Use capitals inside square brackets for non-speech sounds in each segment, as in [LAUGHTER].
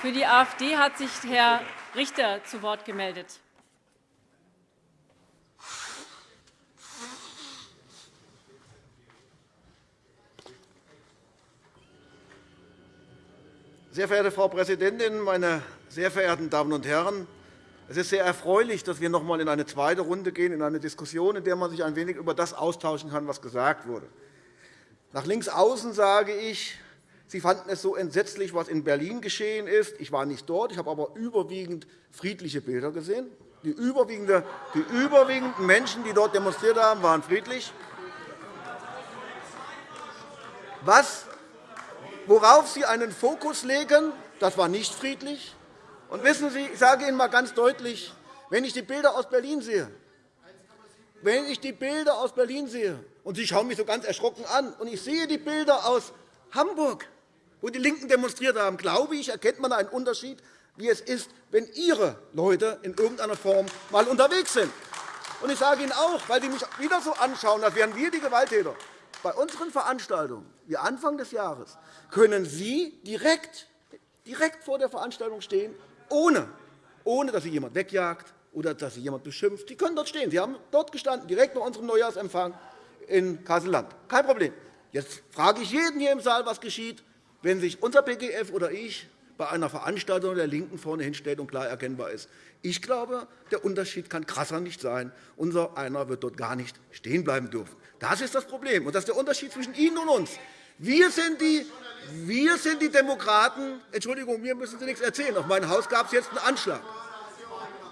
Für die AfD hat sich Herr Richter zu Wort gemeldet. Sehr verehrte Frau Präsidentin, meine sehr verehrten Damen und Herren! Es ist sehr erfreulich, dass wir noch einmal in eine zweite Runde gehen, in eine Diskussion, in der man sich ein wenig über das austauschen kann, was gesagt wurde. Nach links außen sage ich, Sie fanden es so entsetzlich, was in Berlin geschehen ist. Ich war nicht dort, ich habe aber überwiegend friedliche Bilder gesehen. Die, überwiegende, die überwiegenden Menschen, die dort demonstriert haben, waren friedlich. Was, worauf Sie einen Fokus legen, das war nicht friedlich. Und wissen Sie, ich sage Ihnen einmal ganz deutlich, wenn ich die Bilder aus Berlin sehe, wenn ich die Bilder aus Berlin sehe, und Sie schauen mich so ganz erschrocken an, und ich sehe die Bilder aus Hamburg, wo die LINKEN demonstriert haben, glaube ich, erkennt man einen Unterschied, wie es ist, wenn Ihre Leute in irgendeiner Form mal unterwegs sind. Und ich sage Ihnen auch, weil Sie mich wieder so anschauen, als wären wir die Gewalttäter, bei unseren Veranstaltungen, wie Anfang des Jahres, können Sie direkt, direkt vor der Veranstaltung stehen, ohne, ohne dass Sie jemand wegjagt oder dass Sie jemand beschimpft. Sie können dort stehen. Sie haben dort gestanden, direkt bei unserem Neujahrsempfang in Kassel-Land. Kein Problem. Jetzt frage ich jeden hier im Saal, was geschieht, wenn sich unser BGF oder ich bei einer Veranstaltung der LINKEN vorne hinstellt und klar erkennbar ist. Ich glaube, der Unterschied kann krasser nicht sein. Unser einer wird dort gar nicht stehen bleiben dürfen. Das ist das Problem, und das ist der Unterschied zwischen Ihnen und uns. Wir sind die, wir sind die Demokraten. Entschuldigung, mir müssen Sie nichts erzählen. Auf mein Haus gab es jetzt einen Anschlag.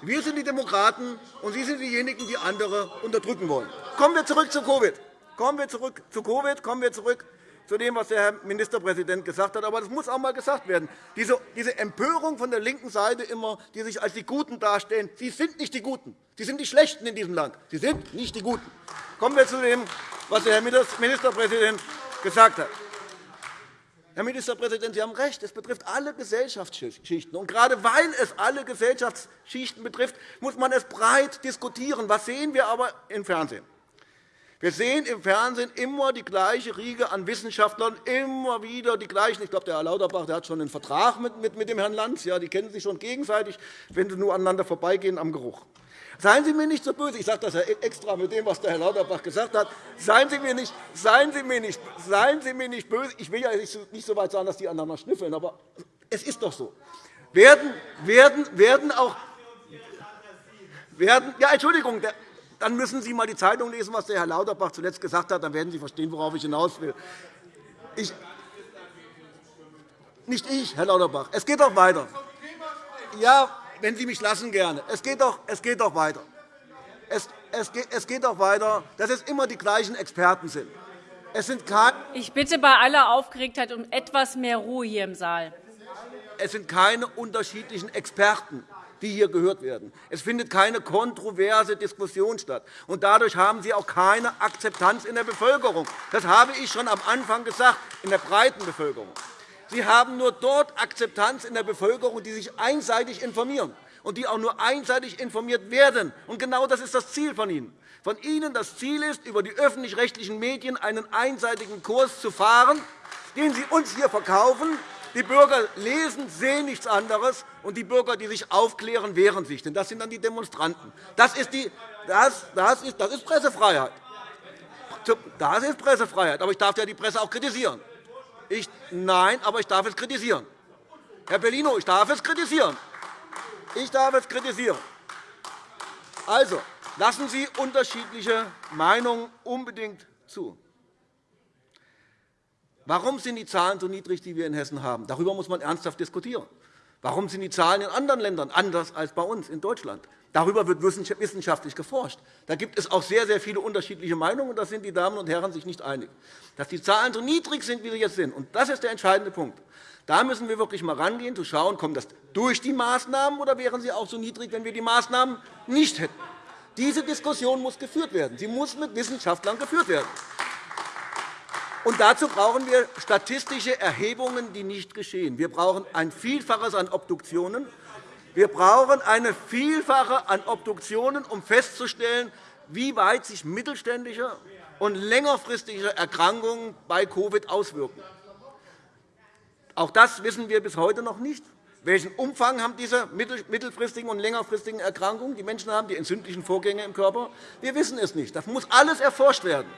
Wir sind die Demokraten, und Sie sind diejenigen, die andere unterdrücken wollen. Kommen wir zurück zu Covid. Kommen wir zurück zu Covid. Kommen wir zurück zu dem, was der Herr Ministerpräsident gesagt hat. Aber das muss auch einmal gesagt werden. Diese Empörung von der linken Seite immer, die sich als die Guten darstellen, Sie sind nicht die Guten. Sie sind die Schlechten in diesem Land. Sie sind nicht die Guten. Kommen wir zu dem, was der Herr Ministerpräsident gesagt hat. Herr Ministerpräsident, Sie haben recht. Es betrifft alle Gesellschaftsschichten. Und gerade weil es alle Gesellschaftsschichten betrifft, muss man es breit diskutieren. Was sehen wir aber im Fernsehen? Wir sehen im Fernsehen immer die gleiche Riege an Wissenschaftlern, immer wieder die gleichen. Ich glaube, der Herr Lauterbach der hat schon einen Vertrag mit, dem Herrn Lanz. Ja, die kennen sich schon gegenseitig, wenn sie nur aneinander vorbeigehen am Geruch. Seien Sie mir nicht so böse. Ich sage das ja extra mit dem, was der Herr Lauterbach gesagt hat. Seien Sie mir nicht, seien Sie mir nicht, seien Sie mir nicht böse. Ich will ja nicht so weit sagen, dass die aneinander schnüffeln, aber es ist doch so. Werden, werden, werden auch werden, ja, Entschuldigung, dann müssen Sie einmal die Zeitung lesen, was der Herr Lauterbach zuletzt gesagt hat. Dann werden Sie verstehen, worauf ich hinaus will. Ich, nicht ich, Herr Lauterbach. Es geht doch weiter. Ja, wenn Sie mich lassen, gerne. Es geht doch, es geht doch weiter. Es, es, geht, es geht doch weiter, dass es immer die gleichen Experten sind. Es sind ich bitte bei aller Aufgeregtheit um etwas mehr Ruhe hier im Saal. Es sind keine unterschiedlichen Experten die hier gehört werden. Es findet keine kontroverse Diskussion statt. Und dadurch haben Sie auch keine Akzeptanz in der Bevölkerung. Das habe ich schon am Anfang gesagt, in der breiten Bevölkerung. Sie haben nur dort Akzeptanz in der Bevölkerung, die sich einseitig informieren und die auch nur einseitig informiert werden. Und genau das ist das Ziel von Ihnen. Von Ihnen das Ziel ist, über die öffentlich-rechtlichen Medien einen einseitigen Kurs zu fahren, den Sie uns hier verkaufen. Die Bürger lesen, sehen nichts anderes, und die Bürger, die sich aufklären, wehren sich. Denn das sind dann die Demonstranten. Das ist, die, das, das ist, das ist Pressefreiheit. Das ist Pressefreiheit. Aber ich darf ja die Presse auch kritisieren. Ich, nein, aber ich darf es kritisieren. Herr Bellino, ich darf es kritisieren. Ich darf es kritisieren. Also, lassen Sie unterschiedliche Meinungen unbedingt zu. Warum sind die Zahlen so niedrig, die wir in Hessen haben? Darüber muss man ernsthaft diskutieren. Warum sind die Zahlen in anderen Ländern anders als bei uns in Deutschland? Darüber wird wissenschaftlich geforscht. Da gibt es auch sehr, sehr viele unterschiedliche Meinungen, und da sind die Damen und Herren sich nicht einig. Dass die Zahlen so niedrig sind, wie sie jetzt sind, und das ist der entscheidende Punkt. Da müssen wir wirklich einmal rangehen, zu schauen, kommt das durch die Maßnahmen oder wären sie auch so niedrig, wenn wir die Maßnahmen nicht hätten. Diese Diskussion muss geführt werden. Sie muss mit Wissenschaftlern geführt werden. Und dazu brauchen wir statistische Erhebungen, die nicht geschehen. Wir brauchen ein Vielfaches an Obduktionen. Wir brauchen eine Vielfache an Obduktionen, um festzustellen, wie weit sich mittelständische und längerfristige Erkrankungen bei Covid auswirken. Auch das wissen wir bis heute noch nicht. Welchen Umfang haben diese mittelfristigen und längerfristigen Erkrankungen? Die Menschen haben die entzündlichen Vorgänge im Körper. Wir wissen es nicht. Das muss alles erforscht werden.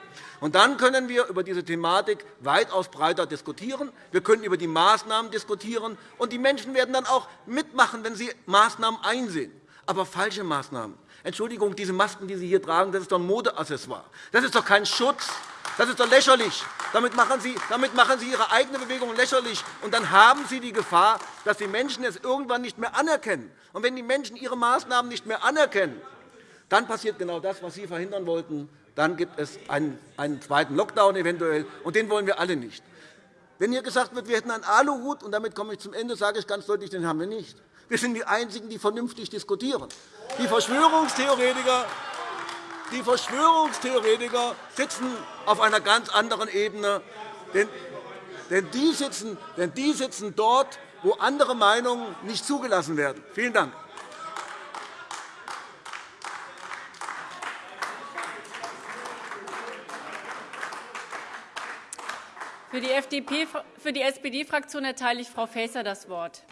Und dann können wir über diese Thematik weitaus breiter diskutieren. Wir können über die Maßnahmen diskutieren. Und die Menschen werden dann auch mitmachen, wenn sie Maßnahmen einsehen. Aber falsche Maßnahmen. Entschuldigung, diese Masken, die Sie hier tragen, das ist doch ein Modeaccessoire. Das ist doch kein Schutz. Das ist doch lächerlich. Damit machen, Sie, damit machen Sie Ihre eigene Bewegung lächerlich. Und dann haben Sie die Gefahr, dass die Menschen es irgendwann nicht mehr anerkennen. Und wenn die Menschen ihre Maßnahmen nicht mehr anerkennen, dann passiert genau das, was Sie verhindern wollten. Dann gibt es einen, einen zweiten Lockdown eventuell, und den wollen wir alle nicht. Wenn hier gesagt wird, wir hätten einen Aluhut, und damit komme ich zum Ende, sage ich ganz deutlich, den haben wir nicht. Wir sind die Einzigen, die vernünftig diskutieren. Die Verschwörungstheoretiker die Verschwörungstheoretiker sitzen auf einer ganz anderen Ebene. Denn die sitzen, denn die sitzen dort, wo andere Meinungen nicht zugelassen werden. Vielen Dank. Für die, SPD-Fraktion erteile ich Frau Faeser das Wort.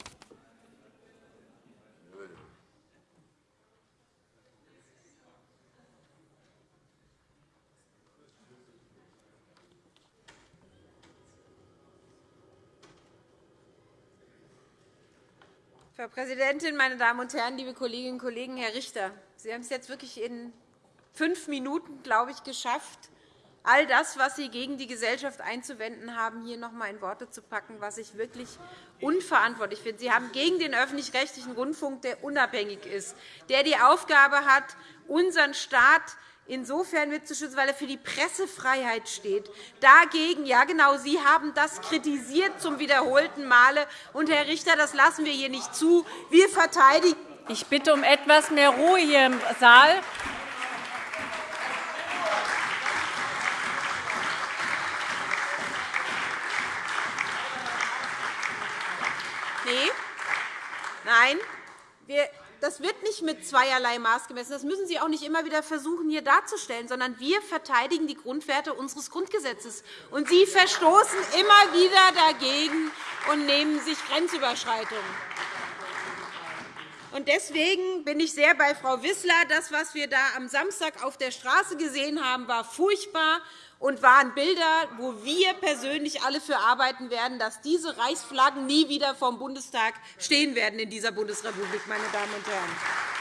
Frau Präsidentin, meine Damen und Herren, liebe Kolleginnen und Kollegen! Herr Richter, Sie haben es jetzt wirklich in fünf Minuten, glaube ich, geschafft, all das, was Sie gegen die Gesellschaft einzuwenden haben, hier noch einmal in Worte zu packen, was ich wirklich unverantwortlich finde. Sie haben gegen den öffentlich-rechtlichen Rundfunk, der unabhängig ist, der die Aufgabe hat, unseren Staat insofern mitzuschützen, weil er für die Pressefreiheit steht. Dagegen, ja genau, Sie haben das kritisiert zum wiederholten Male. Und, Herr Richter, das lassen wir hier nicht zu. Wir verteidigen ich bitte um etwas mehr Ruhe hier im Saal. Nein. Wir das wird nicht mit zweierlei Maß gemessen. Das müssen Sie auch nicht immer wieder versuchen, hier darzustellen, sondern wir verteidigen die Grundwerte unseres Grundgesetzes. Und Sie verstoßen immer wieder dagegen und nehmen sich Grenzüberschreitungen. Deswegen bin ich sehr bei Frau Wissler. Das, was wir da am Samstag auf der Straße gesehen haben, war furchtbar und waren Bilder, wo wir persönlich alle für arbeiten werden, dass diese Reichsflaggen nie wieder vom Bundestag stehen werden in dieser Bundesrepublik, meine Damen und Herren.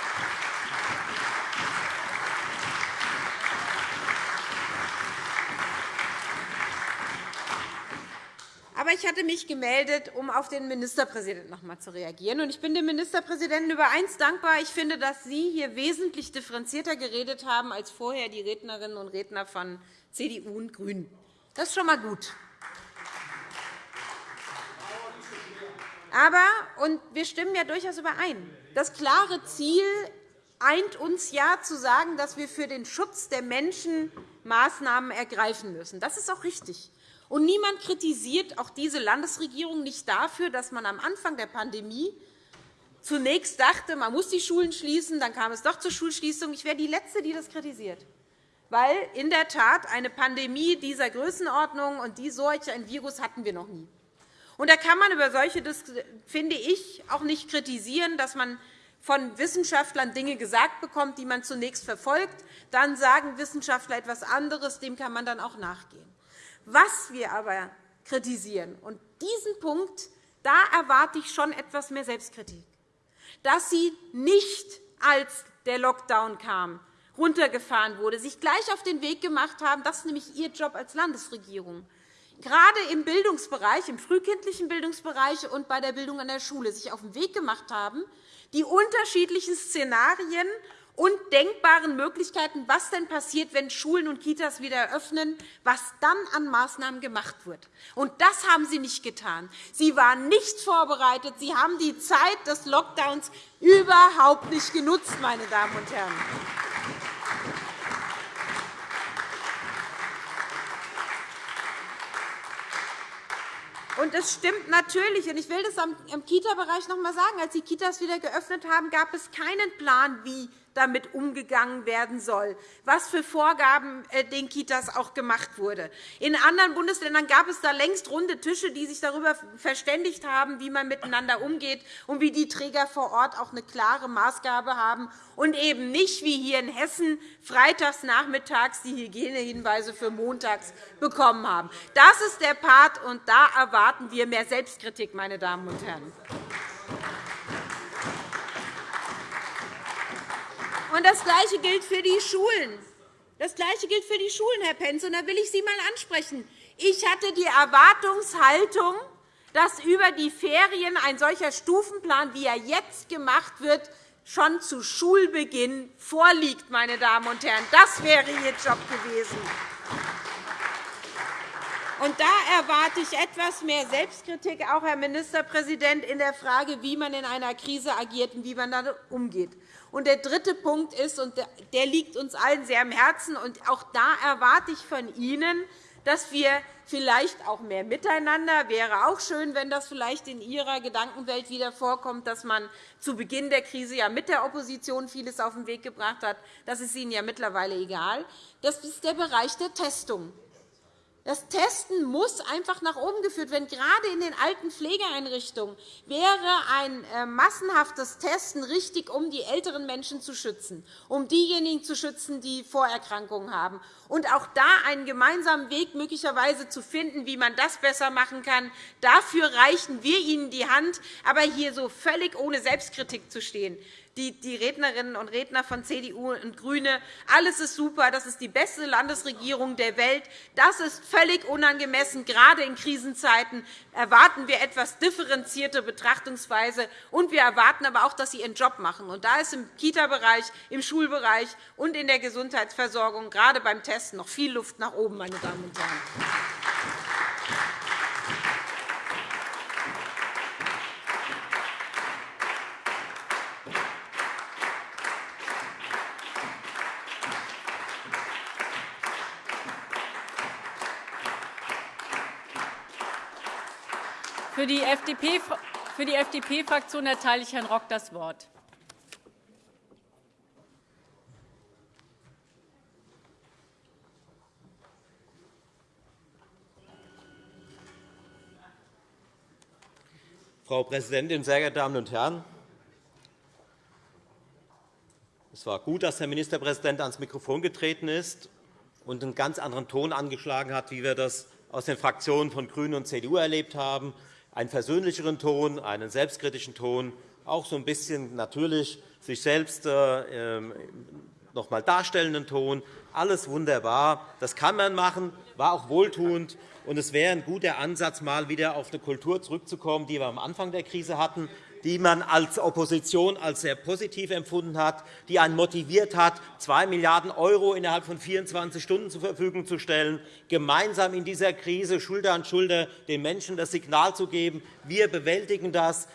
Aber ich hatte mich gemeldet, um auf den Ministerpräsidenten noch einmal zu reagieren. Ich bin dem Ministerpräsidenten über eins dankbar. Ich finde, dass Sie hier wesentlich differenzierter geredet haben als vorher die Rednerinnen und Redner von CDU und GRÜNEN. Das ist schon einmal gut. Aber, und wir stimmen ja durchaus überein, das klare Ziel eint uns ja, zu sagen, dass wir für den Schutz der Menschen Maßnahmen ergreifen müssen. Das ist auch richtig. Und niemand kritisiert auch diese Landesregierung nicht dafür, dass man am Anfang der Pandemie zunächst dachte, man muss die Schulen schließen, dann kam es doch zur Schulschließung. Ich wäre die Letzte, die das kritisiert weil in der Tat eine Pandemie dieser Größenordnung und die solch ein Virus hatten wir noch nie. Und da kann man über solche, finde ich, auch nicht kritisieren, dass man von Wissenschaftlern Dinge gesagt bekommt, die man zunächst verfolgt. Dann sagen Wissenschaftler etwas anderes. Dem kann man dann auch nachgehen. Was wir aber kritisieren, und diesen Punkt, da erwarte ich schon etwas mehr Selbstkritik, dass Sie nicht, als der Lockdown kam, runtergefahren wurde, sich gleich auf den Weg gemacht haben. Das ist nämlich Ihr Job als Landesregierung. Gerade im Bildungsbereich, im frühkindlichen Bildungsbereich und bei der Bildung an der Schule sich auf den Weg gemacht haben, die unterschiedlichen Szenarien und denkbaren Möglichkeiten, was denn passiert, wenn Schulen und Kitas wieder eröffnen, was dann an Maßnahmen gemacht wird. Und das haben Sie nicht getan. Sie waren nicht vorbereitet. Sie haben die Zeit des Lockdowns überhaupt nicht genutzt, meine Damen und Herren. Und es stimmt natürlich. Und ich will das im Kita-Bereich noch einmal sagen. Als die Kitas wieder geöffnet haben, gab es keinen Plan, wie damit umgegangen werden soll, was für Vorgaben äh, den Kitas auch gemacht wurde. In anderen Bundesländern gab es da längst runde Tische, die sich darüber verständigt haben, wie man miteinander umgeht und wie die Träger vor Ort auch eine klare Maßgabe haben und eben nicht wie hier in Hessen freitags nachmittags die Hygienehinweise für montags bekommen haben. Das ist der Part, und da erwarten wir mehr Selbstkritik, meine Damen und Herren. Und das Gleiche gilt für die Schulen. Das Gleiche gilt für die Schulen, Herr Pentz. Und da will ich Sie einmal ansprechen. Ich hatte die Erwartungshaltung, dass über die Ferien ein solcher Stufenplan, wie er jetzt gemacht wird, schon zu Schulbeginn vorliegt. Meine Damen und Herren. Das wäre Ihr Job gewesen. Und da erwarte ich etwas mehr Selbstkritik, auch Herr Ministerpräsident, in der Frage, wie man in einer Krise agiert und wie man damit umgeht. Und der dritte Punkt ist, und der liegt uns allen sehr am Herzen, und auch da erwarte ich von Ihnen, dass wir vielleicht auch mehr miteinander. Wäre auch schön, wenn das vielleicht in Ihrer Gedankenwelt wieder vorkommt, dass man zu Beginn der Krise ja mit der Opposition vieles auf den Weg gebracht hat. Das ist Ihnen ja mittlerweile egal. Das ist der Bereich der Testung. Das Testen muss einfach nach oben geführt werden. Gerade in den alten Pflegeeinrichtungen wäre ein äh, massenhaftes Testen richtig, um die älteren Menschen zu schützen, um diejenigen zu schützen, die Vorerkrankungen haben. Und auch da einen gemeinsamen Weg möglicherweise zu finden, wie man das besser machen kann. Dafür reichen wir Ihnen die Hand, aber hier so völlig ohne Selbstkritik zu stehen die Rednerinnen und Redner von CDU und GRÜNE. Alles ist super, das ist die beste Landesregierung der Welt. Das ist völlig unangemessen. Gerade in Krisenzeiten erwarten wir etwas differenzierte Betrachtungsweise. Und wir erwarten aber auch, dass Sie Ihren Job machen. Und da ist im Kita-Bereich, im Schulbereich und in der Gesundheitsversorgung gerade beim Testen noch viel Luft nach oben, meine Damen und Herren. Für die FDP-Fraktion erteile ich Herrn Rock das Wort. Frau Präsidentin, sehr geehrte Damen und Herren! Es war gut, dass der Ministerpräsident ans Mikrofon getreten ist und einen ganz anderen Ton angeschlagen hat, wie wir das aus den Fraktionen von GRÜNEN und CDU erlebt haben einen versöhnlicheren Ton, einen selbstkritischen Ton, auch so ein bisschen natürlich sich selbst äh, ähm, noch einmal darstellenden Ton. Alles wunderbar. Das kann man machen, war auch wohltuend. Und es wäre ein guter Ansatz, mal wieder auf eine Kultur zurückzukommen, die wir am Anfang der Krise hatten, die man als Opposition als sehr positiv empfunden hat, die einen motiviert hat, 2 Milliarden € innerhalb von 24 Stunden zur Verfügung zu stellen, gemeinsam in dieser Krise Schulter an Schulter den Menschen das Signal zu geben, wir bewältigen das,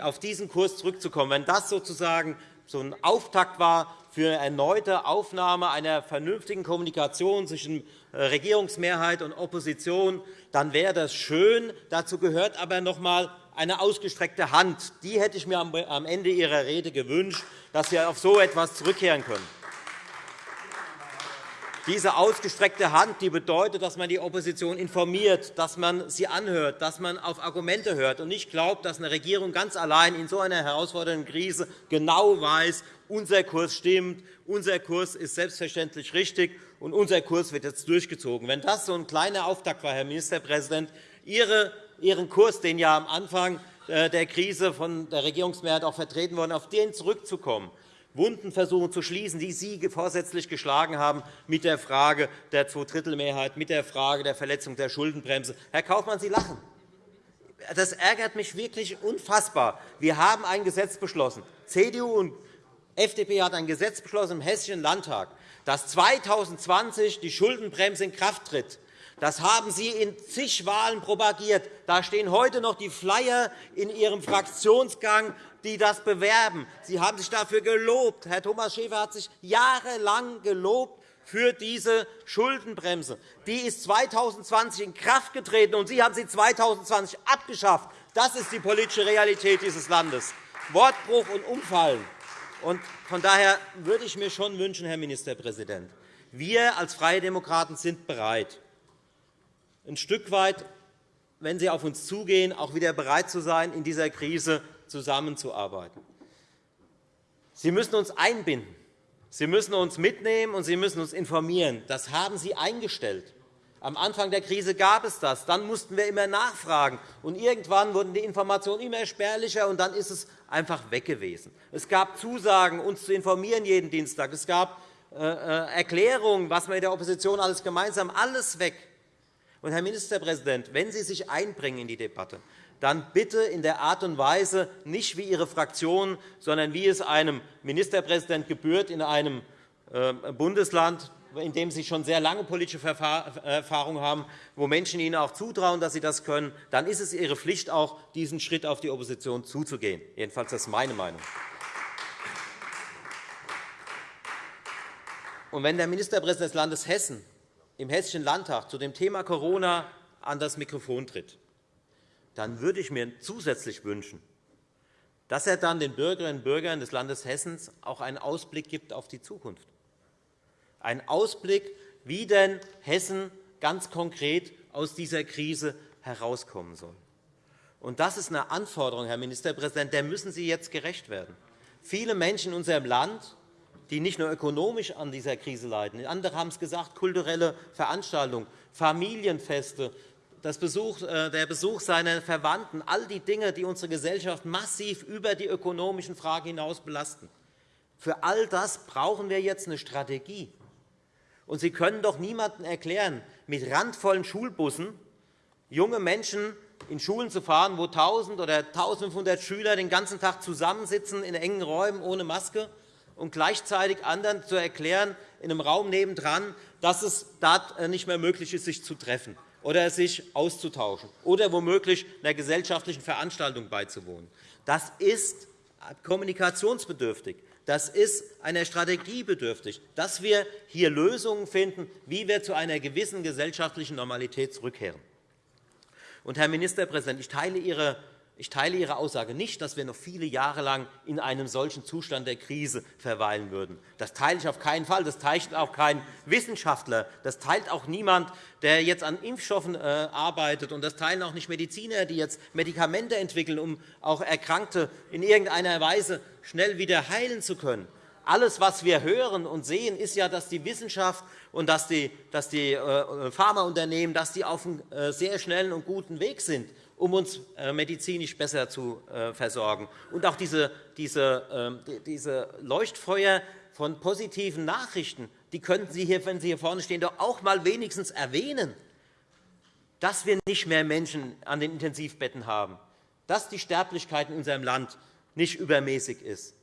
auf diesen Kurs zurückzukommen. Wenn das sozusagen so ein Auftakt war für eine erneute Aufnahme einer vernünftigen Kommunikation zwischen äh, Regierungsmehrheit und Opposition, dann wäre das schön. Dazu gehört aber noch einmal eine ausgestreckte Hand. Die hätte ich mir am Ende Ihrer Rede gewünscht, dass Sie auf so etwas zurückkehren können. Diese ausgestreckte Hand die bedeutet, dass man die Opposition informiert, dass man sie anhört, dass man auf Argumente hört und nicht glaubt, dass eine Regierung ganz allein in so einer herausfordernden Krise genau weiß, unser Kurs stimmt, unser Kurs ist selbstverständlich richtig und unser Kurs wird jetzt durchgezogen. Wenn das so ein kleiner Auftakt war, Herr Ministerpräsident, Ihren Kurs, den ja am Anfang äh, der Krise von der Regierungsmehrheit auch vertreten worden, auf den zurückzukommen, Wunden versuchen zu schließen, die Sie vorsätzlich geschlagen haben mit der Frage der Zweidrittelmehrheit, mit der Frage der Verletzung der Schuldenbremse. Herr Kaufmann, Sie lachen. Das ärgert mich wirklich unfassbar. Wir haben ein Gesetz beschlossen. CDU und FDP hat ein Gesetz beschlossen im Hessischen Landtag, dass 2020 die Schuldenbremse in Kraft tritt. Das haben Sie in zig Wahlen propagiert. Da stehen heute noch die Flyer in Ihrem Fraktionsgang, die das bewerben. Sie haben sich dafür gelobt. Herr Thomas Schäfer hat sich jahrelang gelobt für diese Schuldenbremse. Die ist 2020 in Kraft getreten, und Sie haben sie 2020 abgeschafft. Das ist die politische Realität dieses Landes. Wortbruch und Umfallen. Von daher würde ich mir schon wünschen, Herr Ministerpräsident, wir als Freie Demokraten sind bereit, ein Stück weit, wenn Sie auf uns zugehen, auch wieder bereit zu sein, in dieser Krise zusammenzuarbeiten. Sie müssen uns einbinden. Sie müssen uns mitnehmen, und Sie müssen uns informieren. Das haben Sie eingestellt. Am Anfang der Krise gab es das. Dann mussten wir immer nachfragen. Und irgendwann wurden die Informationen immer spärlicher, und dann ist es einfach weg gewesen. Es gab Zusagen, uns zu informieren jeden Dienstag. Es gab äh, äh, Erklärungen, was wir in der Opposition alles gemeinsam alles weg. Und, Herr Ministerpräsident, wenn Sie sich einbringen in die Debatte, dann bitte in der Art und Weise nicht wie Ihre Fraktion, sondern wie es einem Ministerpräsident gebührt in einem äh, Bundesland, in dem Sie schon sehr lange politische Erfahrung haben, wo Menschen Ihnen auch zutrauen, dass Sie das können, dann ist es Ihre Pflicht, auch diesen Schritt auf die Opposition zuzugehen. Jedenfalls das ist meine Meinung. Und wenn der Ministerpräsident des Landes Hessen im Hessischen Landtag zu dem Thema Corona an das Mikrofon tritt, dann würde ich mir zusätzlich wünschen, dass er dann den Bürgerinnen und Bürgern des Landes Hessen auch einen Ausblick gibt auf die Zukunft. Einen Ausblick, wie denn Hessen ganz konkret aus dieser Krise herauskommen soll. Und das ist eine Anforderung, Herr Ministerpräsident, der müssen Sie jetzt gerecht werden. Viele Menschen in unserem Land, die nicht nur ökonomisch an dieser Krise leiden, andere haben es gesagt, kulturelle Veranstaltungen, Familienfeste, Besuch, äh, der Besuch seiner Verwandten, all die Dinge, die unsere Gesellschaft massiv über die ökonomischen Fragen hinaus belasten. Für all das brauchen wir jetzt eine Strategie. Und Sie können doch niemandem erklären, mit randvollen Schulbussen junge Menschen in Schulen zu fahren, wo 1.000 oder 1.500 Schüler den ganzen Tag zusammensitzen in engen Räumen ohne Maske und gleichzeitig anderen zu erklären, in einem Raum nebendran, dass es dort äh, nicht mehr möglich ist, sich zu treffen oder sich auszutauschen oder womöglich einer gesellschaftlichen Veranstaltung beizuwohnen. Das ist kommunikationsbedürftig. Das ist einer Strategie bedürftig, dass wir hier Lösungen finden, wie wir zu einer gewissen gesellschaftlichen Normalität zurückkehren. Und, Herr Ministerpräsident, ich teile Ihre ich teile Ihre Aussage nicht, dass wir noch viele Jahre lang in einem solchen Zustand der Krise verweilen würden. Das teile ich auf keinen Fall. Das teilt auch kein Wissenschaftler. Das teilt auch niemand, der jetzt an Impfstoffen äh, arbeitet. Und das teilen auch nicht Mediziner, die jetzt Medikamente entwickeln, um auch Erkrankte in irgendeiner Weise schnell wieder heilen zu können. Alles, was wir hören und sehen, ist ja, dass die Wissenschaft und dass die, die äh, Pharmaunternehmen dass die auf einem äh, sehr schnellen und guten Weg sind um uns äh, medizinisch besser zu äh, versorgen. Und auch diese, diese, ähm, diese Leuchtfeuer von positiven Nachrichten, die könnten Sie hier, wenn Sie hier vorne stehen, doch auch mal wenigstens erwähnen, dass wir nicht mehr Menschen an den Intensivbetten haben, dass die Sterblichkeit in unserem Land nicht übermäßig ist,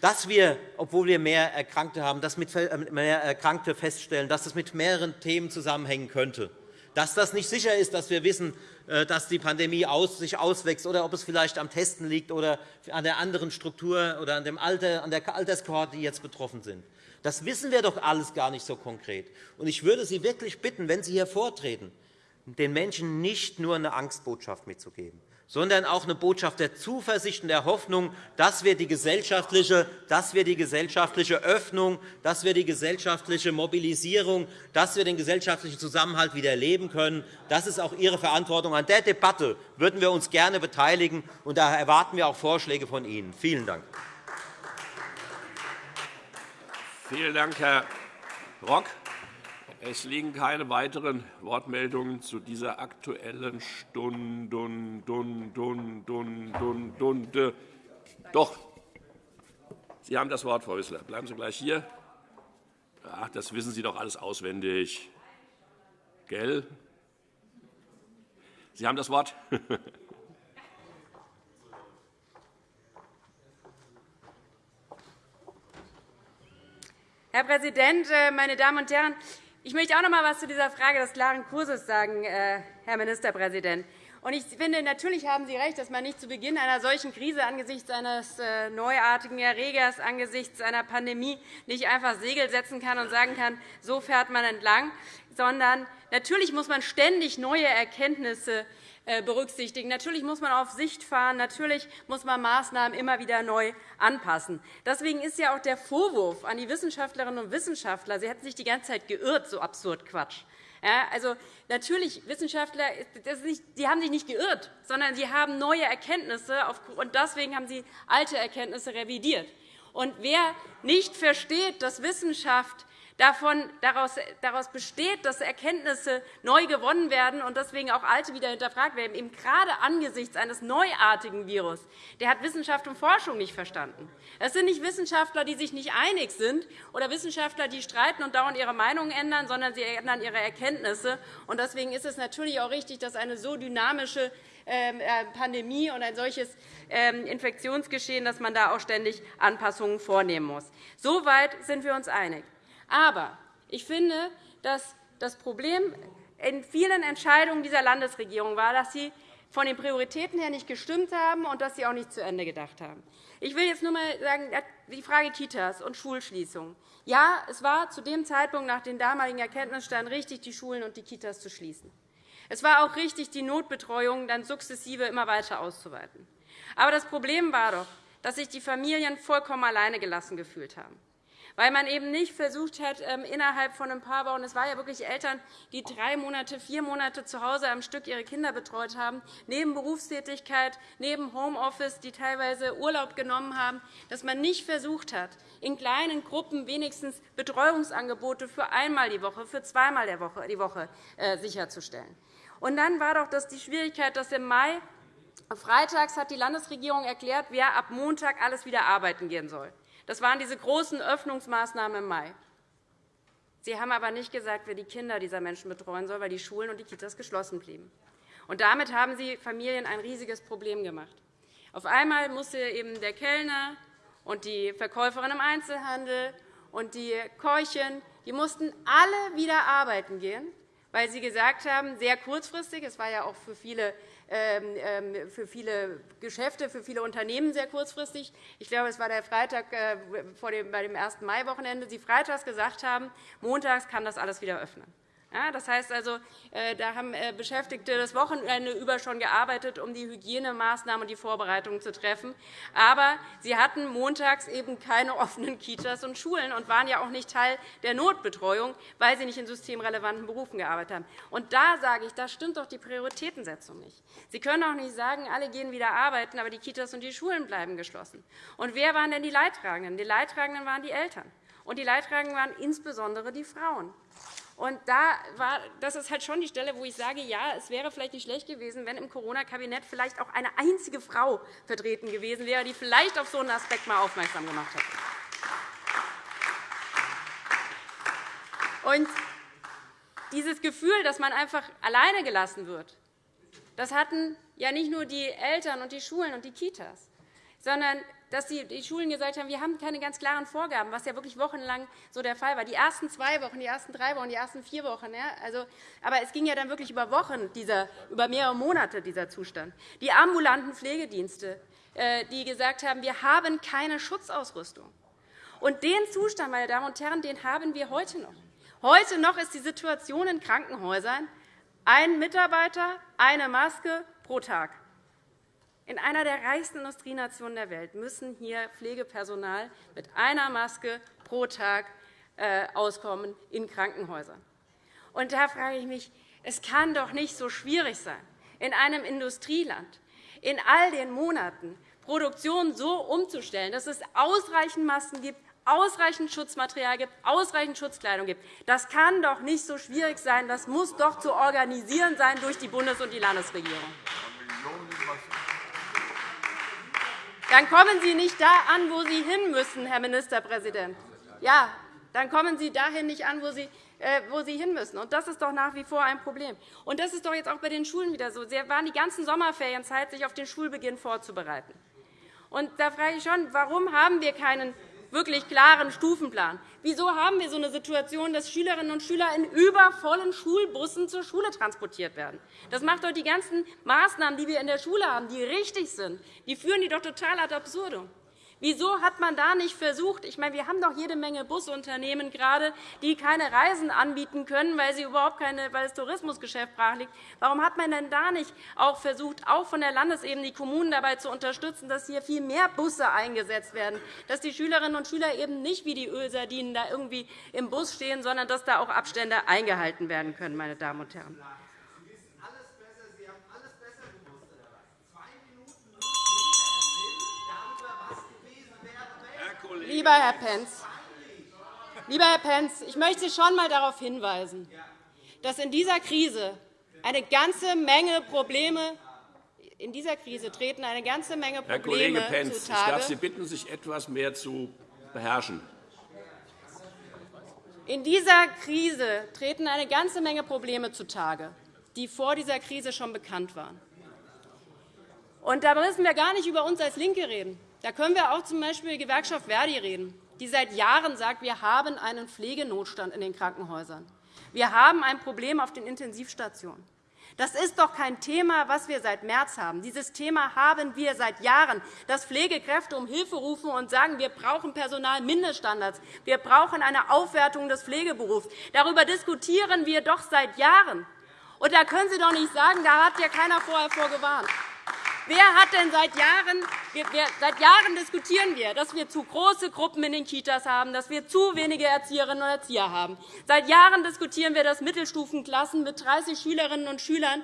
dass wir, obwohl wir mehr Erkrankte haben, dass mit äh, mehr Erkrankte feststellen, dass es mit mehreren Themen zusammenhängen könnte dass das nicht sicher ist, dass wir wissen, äh, dass die Pandemie sich auswächst oder ob es vielleicht am Testen liegt oder an der anderen Struktur oder an, dem Alter, an der Alterskohorte, die jetzt betroffen sind. Das wissen wir doch alles gar nicht so konkret. Ich würde Sie wirklich bitten, wenn Sie hier vortreten, den Menschen nicht nur eine Angstbotschaft mitzugeben, sondern auch eine Botschaft der Zuversicht und der Hoffnung, dass wir die gesellschaftliche, dass wir die gesellschaftliche Öffnung, dass wir die gesellschaftliche Mobilisierung, dass wir den gesellschaftlichen Zusammenhalt wieder leben können. Das ist auch Ihre Verantwortung. An der Debatte würden wir uns gerne beteiligen, und daher erwarten wir auch Vorschläge von Ihnen. Vielen Dank. Vielen Dank, Herr Rock. Es liegen keine weiteren Wortmeldungen zu dieser Aktuellen Stunde. Doch, Sie haben das Wort, Frau Wissler. Bleiben Sie gleich hier. Ach, das wissen Sie doch alles auswendig. Gell? Sie haben das Wort. [LAUGHS] Herr Präsident, äh, meine Damen und Herren! Ich möchte auch noch einmal etwas zu dieser Frage des klaren Kurses sagen, äh, Herr Ministerpräsident. Ich finde, natürlich haben Sie recht, dass man nicht zu Beginn einer solchen Krise angesichts eines äh, neuartigen Erregers, angesichts einer Pandemie nicht einfach Segel setzen kann und sagen kann, so fährt man entlang, sondern natürlich muss man ständig neue Erkenntnisse äh, berücksichtigen. Natürlich muss man auf Sicht fahren. Natürlich muss man Maßnahmen immer wieder neu anpassen. Deswegen ist ja auch der Vorwurf an die Wissenschaftlerinnen und Wissenschaftler, sie hätten sich die ganze Zeit geirrt, so absurd Quatsch. Ja, also, natürlich, Wissenschaftler nicht, die haben sich nicht geirrt, sondern sie haben neue Erkenntnisse, und deswegen haben sie alte Erkenntnisse revidiert. Und wer nicht versteht, dass Wissenschaft davon, daraus, daraus besteht, dass Erkenntnisse neu gewonnen werden und deswegen auch alte wieder hinterfragt werden, eben gerade angesichts eines neuartigen Virus, der hat Wissenschaft und Forschung nicht verstanden. Es sind nicht Wissenschaftler, die sich nicht einig sind, oder Wissenschaftler, die streiten und dauernd ihre Meinungen ändern, sondern sie ändern ihre Erkenntnisse. Deswegen ist es natürlich auch richtig, dass eine so dynamische ähm, äh, Pandemie und ein solches ähm, Infektionsgeschehen, dass man da auch ständig Anpassungen vornehmen muss. Soweit sind wir uns einig. Aber ich finde, dass das Problem in vielen Entscheidungen dieser Landesregierung war, dass sie von den Prioritäten her nicht gestimmt haben und dass sie auch nicht zu Ende gedacht haben. Ich will jetzt nur einmal sagen, die Frage Kitas und Schulschließungen. Ja, es war zu dem Zeitpunkt nach den damaligen Erkenntnisständen richtig, die Schulen und die Kitas zu schließen. Es war auch richtig, die Notbetreuung dann sukzessive immer weiter auszuweiten. Aber das Problem war doch, dass sich die Familien vollkommen alleine gelassen gefühlt haben weil man eben nicht versucht hat, ähm, innerhalb von ein paar Wochen, es waren ja wirklich Eltern, die drei Monate, vier Monate zu Hause am Stück ihre Kinder betreut haben, neben Berufstätigkeit, neben Homeoffice, die teilweise Urlaub genommen haben, dass man nicht versucht hat, in kleinen Gruppen wenigstens Betreuungsangebote für einmal die Woche, für zweimal die Woche äh, sicherzustellen. Und dann war doch das die Schwierigkeit, dass im Mai Freitags hat die Landesregierung erklärt, wer ab Montag alles wieder arbeiten gehen soll. Das waren diese großen Öffnungsmaßnahmen im Mai. Sie haben aber nicht gesagt, wer die Kinder dieser Menschen betreuen soll, weil die Schulen und die Kitas geschlossen blieben. Und damit haben Sie Familien ein riesiges Problem gemacht. Auf einmal musste eben der Kellner und die Verkäuferin im Einzelhandel und die Keuchen die mussten alle wieder arbeiten gehen, weil sie gesagt haben, sehr kurzfristig, es war ja auch für viele für viele Geschäfte, für viele Unternehmen sehr kurzfristig. Ich glaube, es war der Freitag äh, bei dem 1. Mai-Wochenende, Sie freitags gesagt haben, montags kann das alles wieder öffnen. Das heißt also, äh, da haben äh, Beschäftigte das Wochenende über schon gearbeitet, um die Hygienemaßnahmen und die Vorbereitungen zu treffen. Aber sie hatten montags eben keine [LAUGHS] offenen Kitas und Schulen und waren ja auch nicht Teil der Notbetreuung, weil sie nicht in systemrelevanten Berufen gearbeitet haben. Und da sage ich, da stimmt doch die Prioritätensetzung nicht. Sie können auch nicht sagen, alle gehen wieder arbeiten, aber die Kitas und die Schulen bleiben geschlossen. Und wer waren denn die Leidtragenden? Die Leidtragenden waren die Eltern. Und die Leidtragenden waren insbesondere die Frauen. Und da war, das ist halt schon die Stelle, wo ich sage, ja, es wäre vielleicht nicht schlecht gewesen, wenn im Corona-Kabinett vielleicht auch eine einzige Frau vertreten gewesen wäre, die vielleicht auf so einen Aspekt mal aufmerksam gemacht hätte. Und dieses Gefühl, dass man einfach alleine gelassen wird, das hatten ja nicht nur die Eltern und die Schulen und die Kitas, sondern dass die Schulen gesagt haben, wir haben keine ganz klaren Vorgaben, was ja wirklich wochenlang so der Fall war. Die ersten zwei Wochen, die ersten drei Wochen, die ersten vier Wochen. Ja, also, aber es ging ja dann wirklich über Wochen, dieser, über mehrere Monate dieser Zustand. Die ambulanten Pflegedienste, äh, die gesagt haben, wir haben keine Schutzausrüstung. Und den Zustand, meine Damen und Herren, den haben wir heute noch. Heute noch ist die Situation in Krankenhäusern ein Mitarbeiter, eine Maske pro Tag. In einer der reichsten Industrienationen der Welt müssen hier Pflegepersonal mit einer Maske pro Tag äh, auskommen in Krankenhäusern. Und da frage ich mich, es kann doch nicht so schwierig sein, in einem Industrieland in all den Monaten Produktion so umzustellen, dass es ausreichend Masken gibt, ausreichend Schutzmaterial gibt, ausreichend Schutzkleidung gibt. Das kann doch nicht so schwierig sein. Das muss doch zu organisieren sein durch die Bundes- und die Landesregierung. Dann kommen Sie nicht da an, wo Sie hin müssen, Herr Ministerpräsident. Ja, dann kommen Sie dahin nicht an, wo Sie äh, wo sie hin müssen. das ist doch nach wie vor ein Problem. Und das ist doch jetzt auch bei den Schulen wieder so. Sie waren die ganzen Sommerferien Zeit, sich auf den Schulbeginn vorzubereiten. Und da frage ich schon, warum haben wir keinen wirklich klaren Stufenplan. Wieso haben wir so eine Situation, dass Schülerinnen und Schüler in übervollen Schulbussen zur Schule transportiert werden? Das macht doch die ganzen Maßnahmen, die wir in der Schule haben, die richtig sind, die führen die doch total ad absurdum. Wieso hat man da nicht versucht? Ich meine, wir haben doch jede Menge Busunternehmen gerade, die keine Reisen anbieten können, weil, sie überhaupt keine, weil das Tourismusgeschäft brach liegt. Warum hat man denn da nicht auch versucht, auch von der Landesebene die Kommunen dabei zu unterstützen, dass hier viel mehr Busse eingesetzt werden, dass die Schülerinnen und Schüler eben nicht wie die Ölsardinen da irgendwie im Bus stehen, sondern dass da auch Abstände eingehalten werden können, meine Damen und Herren? Lieber Herr Pentz, Lieber Herr Pentz, ich möchte Sie schon einmal darauf hinweisen, dass in dieser Krise eine ganze Menge Probleme in dieser Krise treten eine ganze Menge Probleme Herr Kollege Pentz, zutage. ich darf Sie bitten, sich etwas mehr zu beherrschen. In dieser Krise treten eine ganze Menge Probleme zutage, die vor dieser Krise schon bekannt waren. Und da müssen wir gar nicht über uns als LINKE reden. Da können wir auch z. Die Gewerkschaft Verdi reden, die seit Jahren sagt, wir haben einen Pflegenotstand in den Krankenhäusern. Wir haben ein Problem auf den Intensivstationen. Das ist doch kein Thema, das wir seit März haben. Dieses Thema haben wir seit Jahren, dass Pflegekräfte um Hilfe rufen und sagen, wir brauchen Personalmindeststandards, wir brauchen eine Aufwertung des Pflegeberufs. Darüber diskutieren wir doch seit Jahren. Und da können Sie doch nicht sagen, da hat ja keiner vorher vorgewarnt. Wer hat denn seit Jahren, seit Jahren diskutieren wir, dass wir zu große Gruppen in den Kitas haben, dass wir zu wenige Erzieherinnen und Erzieher haben. Seit Jahren diskutieren wir, dass Mittelstufenklassen mit 30 Schülerinnen und Schülern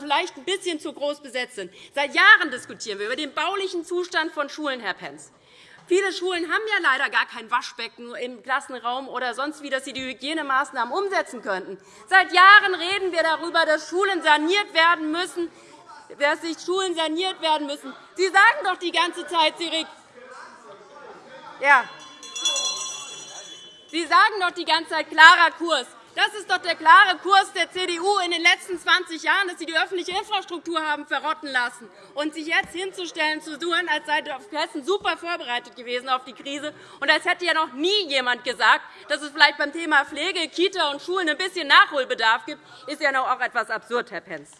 vielleicht ein bisschen zu groß besetzt sind. Seit Jahren diskutieren wir über den baulichen Zustand von Schulen, Herr Pentz. Viele Schulen haben ja leider gar kein Waschbecken im Klassenraum oder sonst wie, dass sie die Hygienemaßnahmen umsetzen könnten. Seit Jahren reden wir darüber, dass Schulen saniert werden müssen, dass sich Schulen saniert werden müssen. Sie sagen doch die ganze Zeit, Sie ja. Sie sagen doch die ganze Zeit klarer Kurs. Das ist doch der klare Kurs der CDU in den letzten 20 Jahren, dass Sie die öffentliche Infrastruktur haben verrotten lassen und sich jetzt hinzustellen zu tun, als sei Hessen super vorbereitet gewesen auf die Krise und als hätte ja noch nie jemand gesagt, dass es vielleicht beim Thema Pflege, Kita und Schulen ein bisschen Nachholbedarf gibt, ist ja noch auch etwas absurd, Herr Pentz.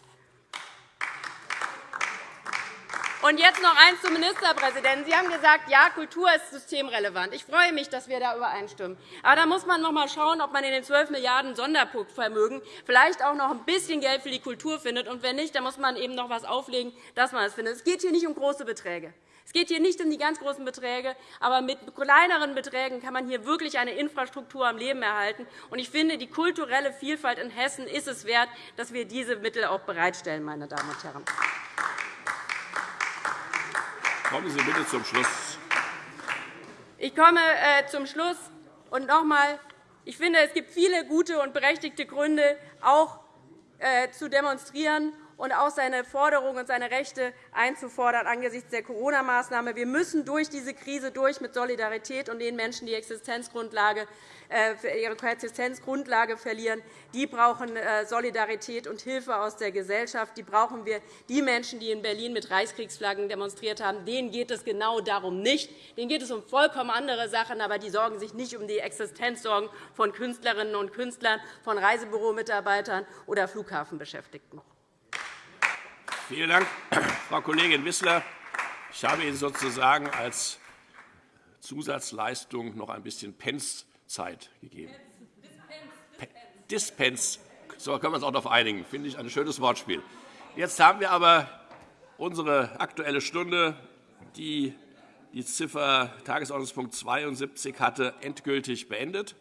Und jetzt noch eins zum Ministerpräsidenten. Sie haben gesagt, ja, Kultur ist systemrelevant. Ich freue mich, dass wir da übereinstimmen. Aber da muss man noch einmal schauen, ob man in den 12 Milliarden Sonderpunktvermögen vielleicht auch noch ein bisschen Geld für die Kultur findet. Und wenn nicht, dann muss man eben noch etwas auflegen, dass man es findet. Es geht hier nicht um große Beträge. Es geht hier nicht um die ganz großen Beträge, aber mit kleineren Beträgen kann man hier wirklich eine Infrastruktur am Leben erhalten. Ich finde, die kulturelle Vielfalt in Hessen ist es wert, dass wir diese Mittel auch bereitstellen. Meine Damen und Herren. Kommen Sie bitte zum Schluss. Ich komme äh, zum Schluss. Und noch einmal, ich finde, es gibt viele gute und berechtigte Gründe, auch äh, zu demonstrieren und auch seine Forderungen und seine Rechte einzufordern angesichts der Corona-Maßnahme. Wir müssen durch diese Krise durch mit Solidarität und den Menschen, die Existenzgrundlage äh, ihre Existenzgrundlage verlieren. Die brauchen äh, Solidarität und Hilfe aus der Gesellschaft. Die brauchen wir. Die Menschen, die in Berlin mit Reichskriegsflaggen demonstriert haben, denen geht es genau darum nicht. Denen geht es um vollkommen andere Sachen, aber die sorgen sich nicht um die Existenzsorgen von Künstlerinnen und Künstlern, von Reisebüromitarbeitern oder Flughafenbeschäftigten. Vielen Dank, Frau Kollegin Wissler. Ich habe Ihnen sozusagen als Zusatzleistung noch ein bisschen Pence Zeit gegeben. Dispens. So können wir uns auch darauf einigen. Finde ich ein schönes Wortspiel. Jetzt haben wir aber unsere Aktuelle Stunde, die die Ziffer Tagesordnungspunkt 72 hatte, endgültig beendet.